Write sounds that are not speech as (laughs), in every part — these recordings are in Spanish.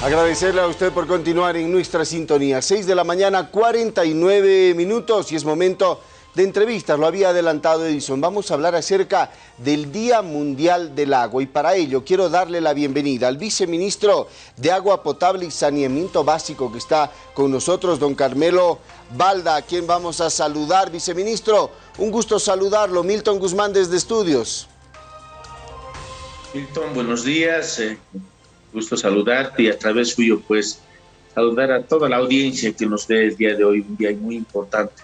Agradecerle a usted por continuar en nuestra sintonía. 6 de la mañana, 49 minutos y es momento de entrevistas. Lo había adelantado Edison. Vamos a hablar acerca del Día Mundial del Agua y para ello quiero darle la bienvenida al viceministro de Agua Potable y Saneamiento Básico que está con nosotros, don Carmelo Balda, a quien vamos a saludar. Viceministro, un gusto saludarlo. Milton Guzmán desde Estudios. Milton, buenos días. Eh, gusto saludarte y a través suyo pues saludar a toda la audiencia que nos ve el día de hoy, un día muy importante.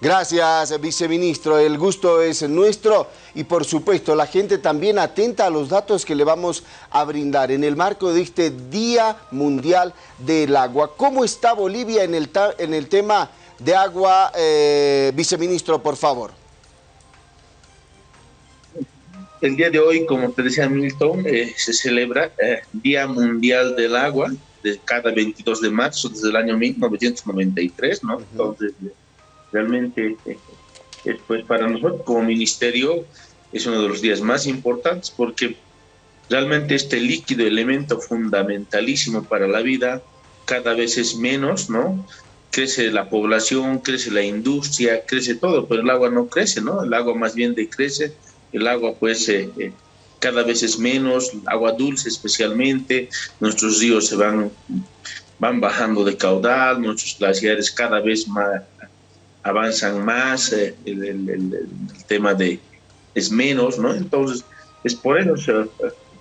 Gracias, viceministro. El gusto es nuestro y, por supuesto, la gente también atenta a los datos que le vamos a brindar en el marco de este Día Mundial del Agua. ¿Cómo está Bolivia en el, en el tema de agua, eh, viceministro, por favor? El día de hoy, como te decía Milton, eh, se celebra el eh, Día Mundial del Agua de cada 22 de marzo desde el año 1993, ¿no? Entonces, realmente, eh, pues para nosotros como ministerio es uno de los días más importantes porque realmente este líquido, elemento fundamentalísimo para la vida, cada vez es menos, ¿no? Crece la población, crece la industria, crece todo, pero el agua no crece, ¿no? El agua más bien decrece el agua pues eh, eh, cada vez es menos, agua dulce especialmente, nuestros ríos se van, van bajando de caudal, nuestros glaciares cada vez más avanzan más, eh, el, tema de es menos, ¿no? Entonces, es por eso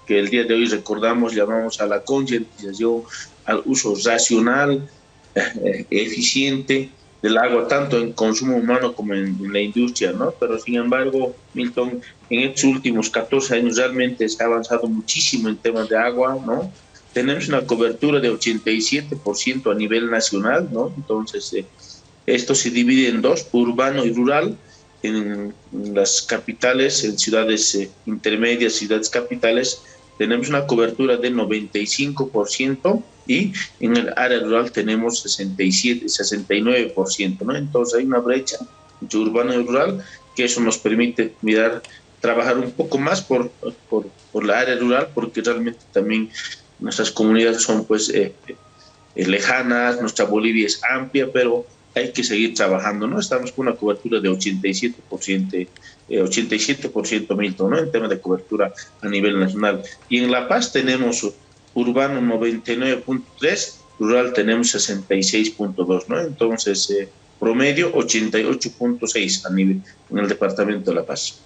que el día de hoy recordamos, llamamos a la concientización, al uso racional, (laughs) eficiente del agua, tanto en consumo humano como en, la industria, ¿no? Pero sin embargo, Milton, en estos últimos 14 años realmente se ha avanzado muchísimo en temas de agua, ¿no? Tenemos una cobertura de 87% a nivel nacional, ¿no? Entonces, eh, esto se divide en dos, urbano y rural. En, las capitales, en ciudades eh, intermedias, ciudades capitales, tenemos una cobertura de 95% y en el área rural tenemos 67, 69%, ¿no? Entonces hay una brecha entre urbano y rural que eso nos permite mirar, trabajar un poco más por, por, por la área rural porque realmente también nuestras comunidades son pues eh, eh, lejanas, nuestra Bolivia es amplia, pero hay que seguir trabajando, ¿no? Estamos con una cobertura de 87%, 87% eh, Milton, ¿no? En tema de cobertura a nivel nacional. Y en La Paz tenemos urbano 99.3, rural tenemos 66.2, ¿no? Entonces, eh, promedio 88.6 a nivel en el departamento de La Paz.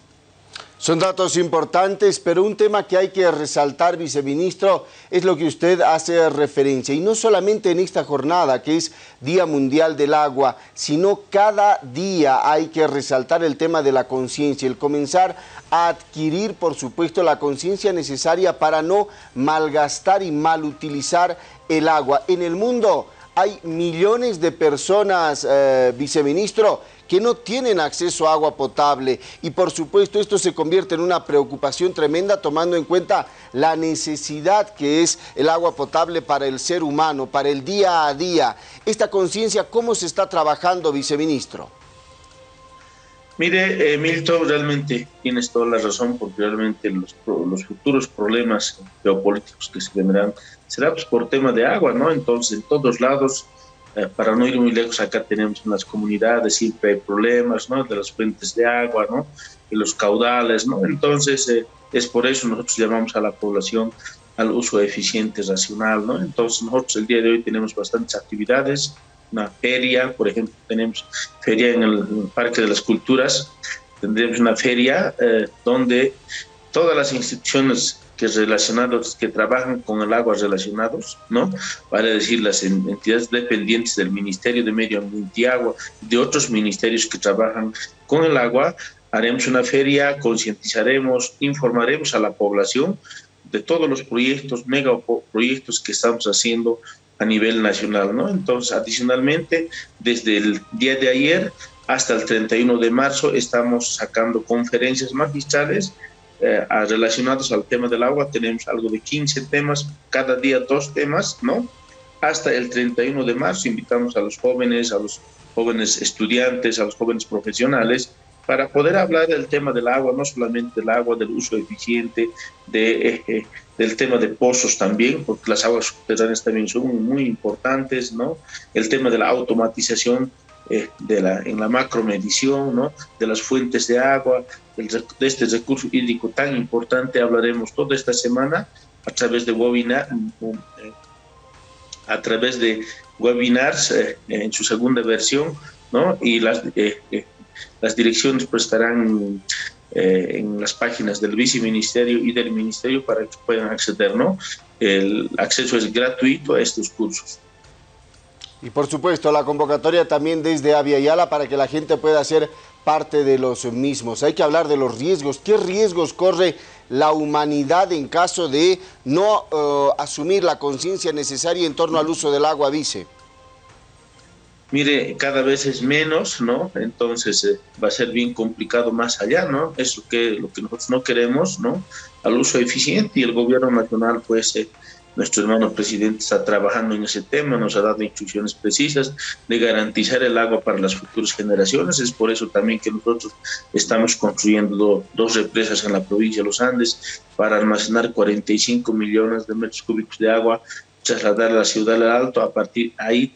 Son datos importantes, pero un tema que hay que resaltar, viceministro, es lo que usted hace referencia. Y no solamente en esta jornada, que es Día Mundial del Agua, sino cada día hay que resaltar el tema de la conciencia, el comenzar a adquirir, por supuesto, la conciencia necesaria para no malgastar y malutilizar el agua. En el mundo hay millones de personas, eh, viceministro, que no tienen acceso a agua potable y por supuesto esto se convierte en una preocupación tremenda tomando en cuenta la necesidad que es el agua potable para el ser humano, para el día a día. Esta conciencia, ¿cómo se está trabajando, viceministro? Mire, eh, Milton, realmente tienes toda la razón porque realmente los, los futuros problemas geopolíticos que se vendrán será pues, por tema de agua, ¿no? Entonces, en todos lados eh, para no ir muy lejos, acá tenemos en las comunidades, siempre hay problemas, ¿no? De las fuentes de agua, ¿no? Y los caudales, ¿no? Entonces, eh, es por eso nosotros llamamos a la población al uso eficiente, racional, ¿no? Entonces, nosotros el día de hoy tenemos bastantes actividades, una feria, por ejemplo, tenemos feria en el, Parque de las Culturas, tendremos una feria eh, donde todas las instituciones que relacionados, que trabajan con el agua relacionados, ¿no? Vale decir, las entidades dependientes del Ministerio de Medio Ambiente y Agua, de otros ministerios que trabajan con el agua, haremos una feria, concientizaremos, informaremos a la población de todos los proyectos, megaproyectos que estamos haciendo a nivel nacional, ¿no? Entonces, adicionalmente, desde el día de ayer hasta el 31 de marzo estamos sacando conferencias magistrales eh, relacionados al tema del agua. Tenemos algo de 15 temas, cada día dos temas, ¿no? Hasta el 31 de marzo invitamos a los jóvenes, a los jóvenes estudiantes, a los jóvenes profesionales para poder hablar del tema del agua, no solamente del agua, del uso eficiente, de, eh, del tema de pozos también, porque las aguas subterráneas también son muy importantes, ¿no? El tema de la automatización eh, de la, en la macromedición, ¿no? De las fuentes de agua, de este recurso hídrico tan importante, hablaremos toda esta semana a través de webinar, eh, a través de webinars en su segunda versión, ¿no? Y las, las direcciones pues estarán eh, en las páginas del viceministerio y del ministerio para que puedan acceder, ¿no? El acceso es gratuito a estos cursos. Y por supuesto, la convocatoria también desde Avia Yala para que la gente pueda ser parte de los mismos. Hay que hablar de los riesgos. ¿Qué riesgos corre la humanidad en caso de no eh, asumir la conciencia necesaria en torno al uso del agua, vice? mire, cada vez es menos, ¿no? Entonces eh, va a ser bien complicado más allá, ¿no? Eso que lo que nosotros no queremos, ¿no? Al uso eficiente y el gobierno nacional, pues, eh, nuestro hermano presidente está trabajando en ese tema, nos ha dado instrucciones precisas de garantizar el agua para las futuras generaciones. Es por eso también que nosotros estamos construyendo dos represas en la provincia de los Andes para almacenar 45 millones de metros cúbicos de agua trasladar a la ciudad del Alto. A partir de ahí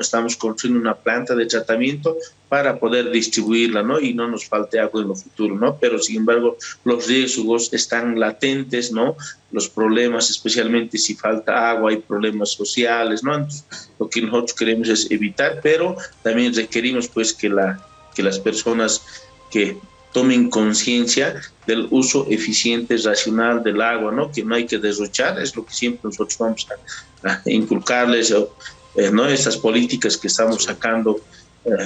estamos construyendo una planta de tratamiento para poder distribuirla, ¿no? Y no nos falte agua en lo futuro, ¿no? Pero sin embargo, los riesgos están latentes, ¿no? Los problemas, especialmente si falta agua, hay problemas sociales, ¿no? lo que nosotros queremos es evitar, pero también requerimos, pues, que, la, que las personas que tomen conciencia del uso eficiente, racional del agua, ¿no? Que no hay que derrochar, es lo que siempre nosotros vamos a, inculcarles, eh, ¿no? Estas políticas que estamos sacando,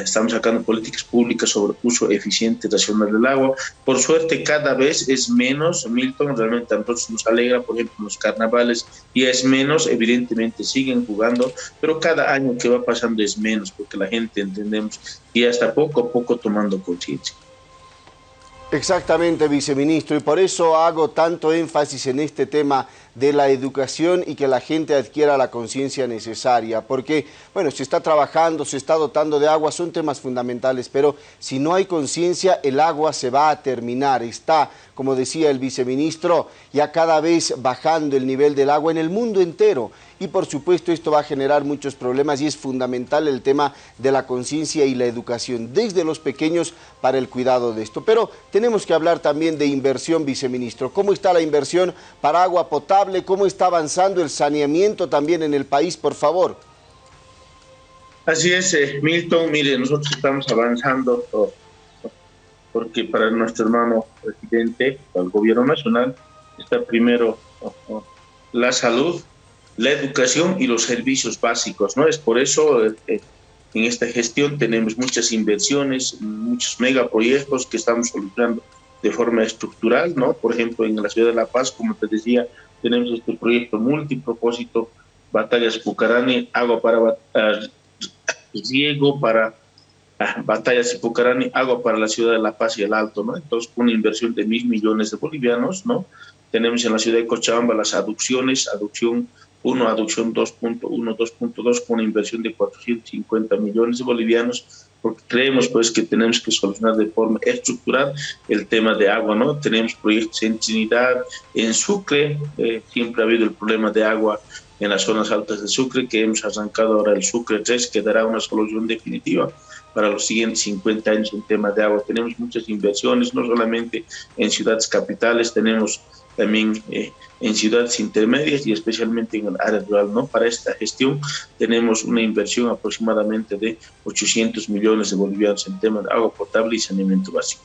estamos sacando políticas públicas sobre uso eficiente, racional del agua. Por suerte, cada vez es menos, Milton, realmente a nosotros nos alegra, por ejemplo, los carnavales, y es menos, evidentemente siguen jugando, pero cada año que va pasando es menos, porque la gente entendemos y hasta poco a poco tomando conciencia. Exactamente, viceministro, y por eso hago tanto énfasis en este tema de la educación y que la gente adquiera la conciencia necesaria, porque, bueno, se está trabajando, se está dotando de agua, son temas fundamentales, pero si no hay conciencia, el agua se va a terminar, está, como decía el viceministro, ya cada vez bajando el nivel del agua en el mundo entero, y por supuesto esto va a generar muchos problemas y es fundamental el tema de la conciencia y la educación desde los pequeños para el cuidado de esto. Pero tenemos que hablar también de inversión, viceministro. ¿Cómo está la inversión para agua potable? ¿Cómo está avanzando el saneamiento también en el país, por favor? Así es, eh, Milton. Mire, nosotros estamos avanzando porque para nuestro hermano presidente, para el gobierno nacional, está primero la salud, la educación y los servicios básicos, ¿no? Es por eso eh, en esta gestión tenemos muchas inversiones, muchos megaproyectos que estamos solucionando de forma estructural, ¿no? Por ejemplo, en la ciudad de La Paz, como te decía, tenemos este proyecto multipropósito, Batallas Pucarani, agua para uh, riego para uh, Batallas Pucarani, agua para la ciudad de La Paz y el Alto, ¿no? Entonces, una inversión de mil millones de bolivianos, ¿no? Tenemos en la ciudad de Cochabamba las aducciones, aducción 1, aducción 2.1, 2.2 con una inversión de 450 millones de bolivianos, porque creemos pues que tenemos que solucionar de forma estructural el tema de agua, ¿no? Tenemos proyectos en Trinidad, en Sucre, eh, siempre ha habido el problema de agua en las zonas altas de Sucre, que hemos arrancado ahora el Sucre 3, que dará una solución definitiva para los siguientes 50 años en tema de agua. Tenemos muchas inversiones, no solamente en ciudades capitales, tenemos también eh, en ciudades intermedias y especialmente en el área rural. ¿no? Para esta gestión tenemos una inversión aproximadamente de 800 millones de bolivianos en temas de agua potable y saneamiento básico.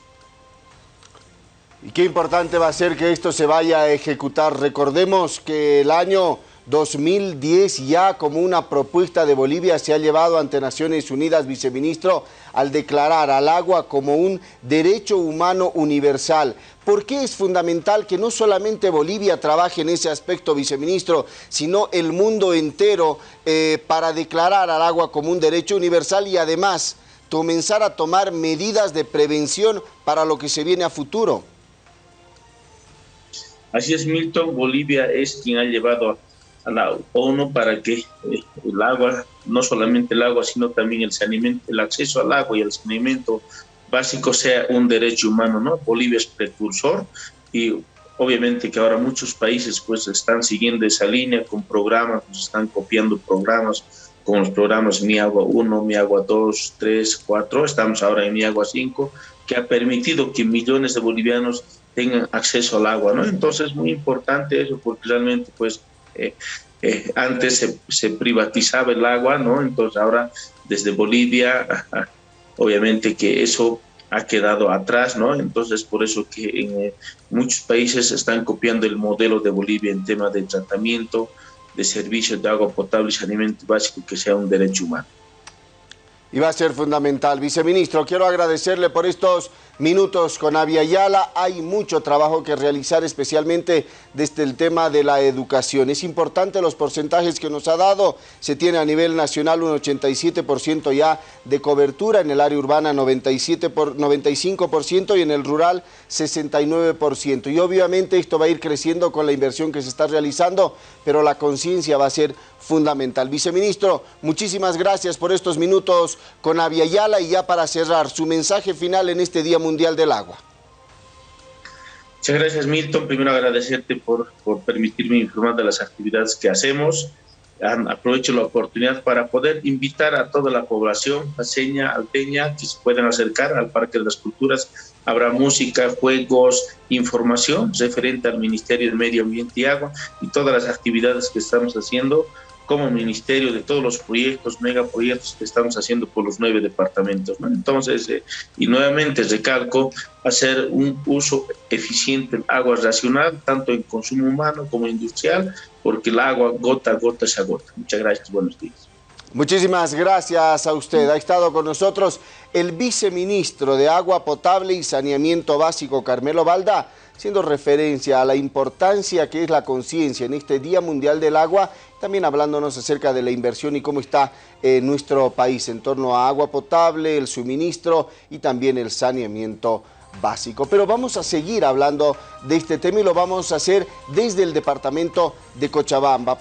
Y qué importante va a ser que esto se vaya a ejecutar. Recordemos que el año 2010 ya como una propuesta de Bolivia se ha llevado ante Naciones Unidas, viceministro, al declarar al agua como un derecho humano universal. ¿Por qué es fundamental que no solamente Bolivia trabaje en ese aspecto, viceministro, sino el mundo entero eh, para declarar al agua como un derecho universal y además comenzar a tomar medidas de prevención para lo que se viene a futuro? Así es, Milton. Bolivia es quien ha llevado a a la ONU para que eh, el agua, no solamente el agua, sino también el saneamiento, el acceso al agua y el saneamiento básico sea un derecho humano, ¿no? Bolivia es precursor y obviamente que ahora muchos países pues están siguiendo esa línea con programas, pues están copiando programas con los programas Mi Agua 1, Mi Agua 2, 3, 4, estamos ahora en Mi Agua 5, que ha permitido que millones de bolivianos tengan acceso al agua, ¿no? Entonces es muy importante eso porque realmente pues eh, eh, antes se, se, privatizaba el agua, ¿no? Entonces ahora desde Bolivia, obviamente que eso ha quedado atrás, ¿no? Entonces por eso que en eh, muchos países están copiando el modelo de Bolivia en tema de tratamiento, de servicios de agua potable y saneamiento básico que sea un derecho humano. Y va a ser fundamental. Viceministro, quiero agradecerle por estos minutos con Avia. Hay mucho trabajo que realizar, especialmente desde el tema de la educación. Es importante los porcentajes que nos ha dado. Se tiene a nivel nacional un 87% ya de cobertura, en el área urbana 97 por, 95% y en el rural 69%. Y obviamente esto va a ir creciendo con la inversión que se está realizando, pero la conciencia va a ser fundamental. Viceministro, muchísimas gracias por estos minutos con Avia y ya para cerrar, su mensaje final en este Día Mundial del Agua. Muchas gracias Milton, primero agradecerte por, por permitirme informar de las actividades que hacemos. Aprovecho la oportunidad para poder invitar a toda la población paseña, alteña, que se puedan acercar al Parque de las Culturas. Habrá música, juegos, información referente al Ministerio de Medio Ambiente y Agua y todas las actividades que estamos haciendo como ministerio de todos los proyectos, megaproyectos que estamos haciendo por los nueve departamentos. Entonces, eh, y nuevamente recalco, hacer un uso eficiente del agua racional, tanto en consumo humano como industrial, porque el agua gota a gota se agota. Muchas gracias, buenos días. Muchísimas gracias a usted. Ha estado con nosotros el viceministro de Agua Potable y Saneamiento Básico, Carmelo Balda, haciendo referencia a la importancia que es la conciencia en este Día Mundial del Agua, también hablándonos acerca de la inversión y cómo está eh, nuestro país en torno a agua potable, el suministro y también el saneamiento básico. Pero vamos a seguir hablando de este tema y lo vamos a hacer desde el departamento de Cochabamba.